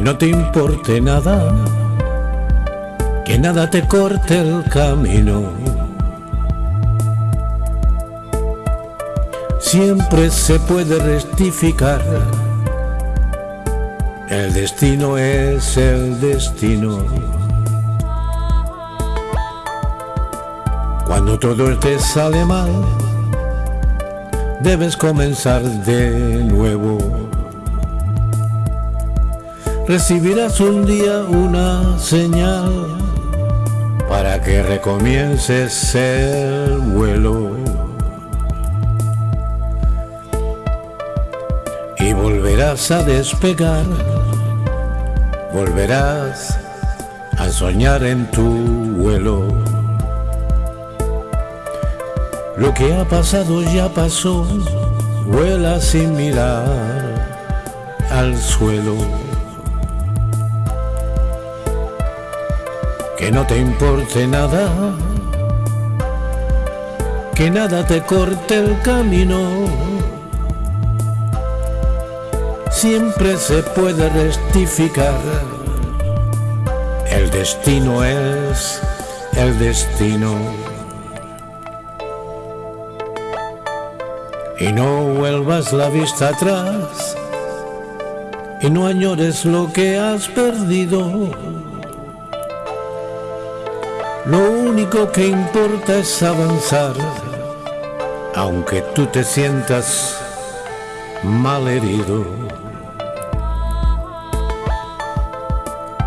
no te importe nada, que nada te corte el camino. Siempre se puede rectificar, el destino es el destino. Cuando todo te sale mal, debes comenzar de nuevo. Recibirás un día una señal para que recomiences el vuelo. Y volverás a despegar, volverás a soñar en tu vuelo. Lo que ha pasado ya pasó, vuela sin mirar al suelo. Que no te importe nada, que nada te corte el camino. Siempre se puede rectificar, el destino es el destino. Y no vuelvas la vista atrás y no añores lo que has perdido. Lo único que importa es avanzar, aunque tú te sientas mal herido.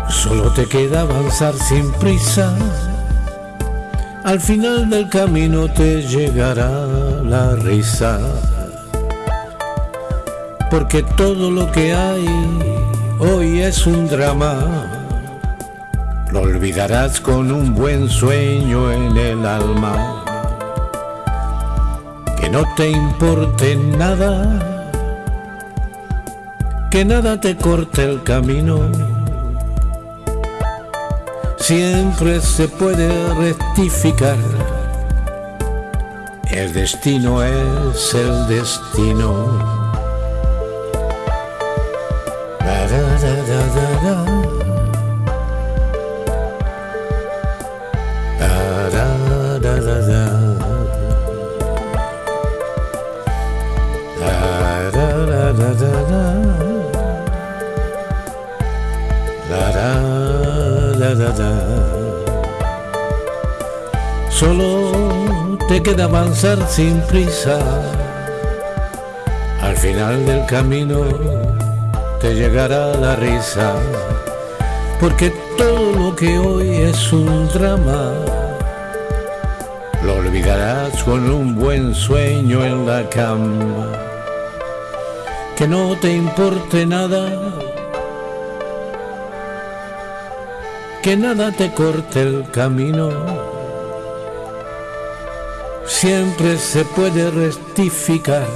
Solo te queda avanzar sin prisa. Al final del camino te llegará la risa. Porque todo lo que hay hoy es un drama. Lo olvidarás con un buen sueño en el alma. Que no te importe nada. Que nada te corte el camino. Siempre se puede rectificar. El destino es el destino. Da, da, da, Solo te queda avanzar sin prisa. Al final del camino te llegará la risa, porque todo lo que hoy es un drama, lo olvidarás con un buen sueño en la cama. Que no te importe nada, que nada te corte el camino. Siempre se puede rectificar.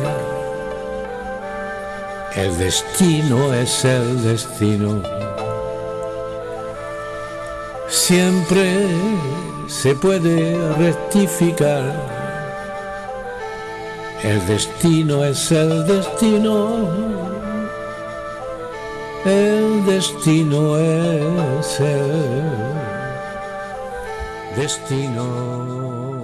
El destino es el destino. Siempre se puede rectificar. El destino es el destino. El destino es el destino.